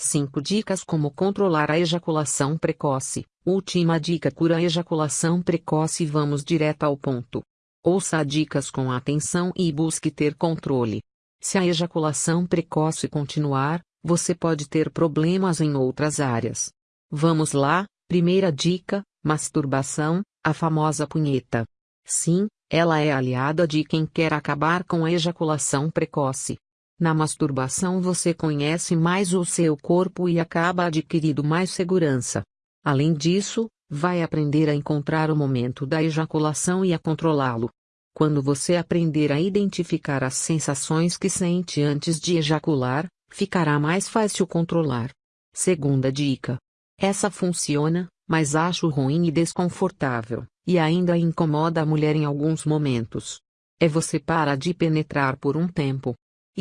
5 dicas como controlar a ejaculação precoce. Última dica cura a ejaculação precoce. Vamos direto ao ponto. Ouça dicas com atenção e busque ter controle. Se a ejaculação precoce continuar, você pode ter problemas em outras áreas. Vamos lá, primeira dica: masturbação, a famosa punheta. Sim, ela é aliada de quem quer acabar com a ejaculação precoce. Na masturbação você conhece mais o seu corpo e acaba adquirindo mais segurança. Além disso, vai aprender a encontrar o momento da ejaculação e a controlá-lo. Quando você aprender a identificar as sensações que sente antes de ejacular, ficará mais fácil controlar. Segunda dica. Essa funciona, mas acho ruim e desconfortável, e ainda incomoda a mulher em alguns momentos. É você para de penetrar por um tempo,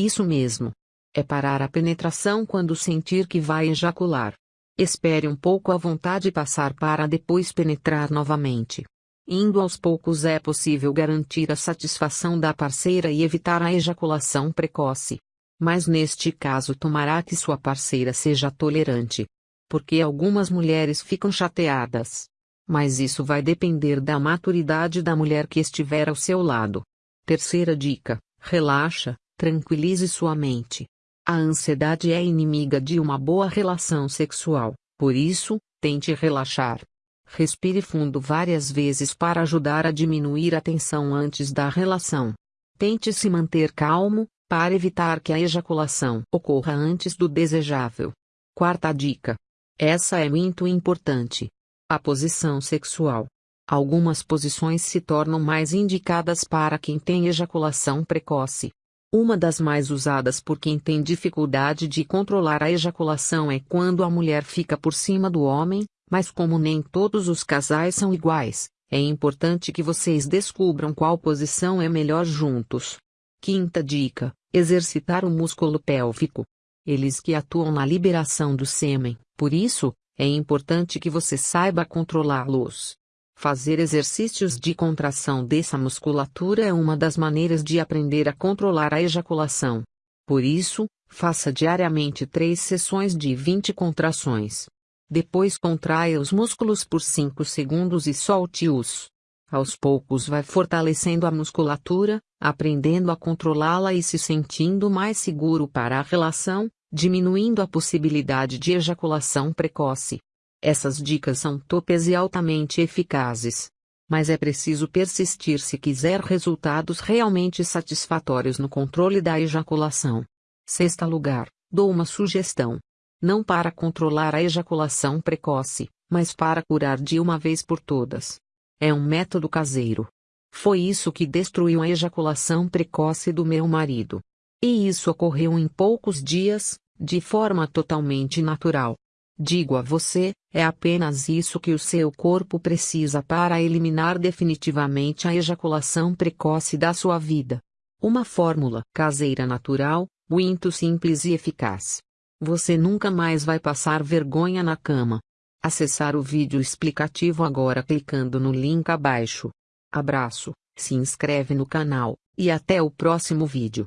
isso mesmo. É parar a penetração quando sentir que vai ejacular. Espere um pouco a vontade passar para depois penetrar novamente. Indo aos poucos é possível garantir a satisfação da parceira e evitar a ejaculação precoce. Mas neste caso tomará que sua parceira seja tolerante. Porque algumas mulheres ficam chateadas. Mas isso vai depender da maturidade da mulher que estiver ao seu lado. Terceira dica: relaxa, Tranquilize sua mente. A ansiedade é inimiga de uma boa relação sexual, por isso, tente relaxar. Respire fundo várias vezes para ajudar a diminuir a tensão antes da relação. Tente se manter calmo, para evitar que a ejaculação ocorra antes do desejável. Quarta dica. Essa é muito importante. A posição sexual. Algumas posições se tornam mais indicadas para quem tem ejaculação precoce. Uma das mais usadas por quem tem dificuldade de controlar a ejaculação é quando a mulher fica por cima do homem, mas como nem todos os casais são iguais, é importante que vocês descubram qual posição é melhor juntos. Quinta dica: exercitar o músculo pélvico. Eles que atuam na liberação do sêmen, por isso, é importante que você saiba controlá-los. Fazer exercícios de contração dessa musculatura é uma das maneiras de aprender a controlar a ejaculação. Por isso, faça diariamente três sessões de 20 contrações. Depois contraia os músculos por 5 segundos e solte-os. Aos poucos vai fortalecendo a musculatura, aprendendo a controlá-la e se sentindo mais seguro para a relação, diminuindo a possibilidade de ejaculação precoce. Essas dicas são topes e altamente eficazes. Mas é preciso persistir se quiser resultados realmente satisfatórios no controle da ejaculação. Sexta lugar, dou uma sugestão. Não para controlar a ejaculação precoce, mas para curar de uma vez por todas. É um método caseiro. Foi isso que destruiu a ejaculação precoce do meu marido. E isso ocorreu em poucos dias, de forma totalmente natural. Digo a você, é apenas isso que o seu corpo precisa para eliminar definitivamente a ejaculação precoce da sua vida. Uma fórmula caseira natural, muito simples e eficaz. Você nunca mais vai passar vergonha na cama. Acessar o vídeo explicativo agora clicando no link abaixo. Abraço, se inscreve no canal, e até o próximo vídeo.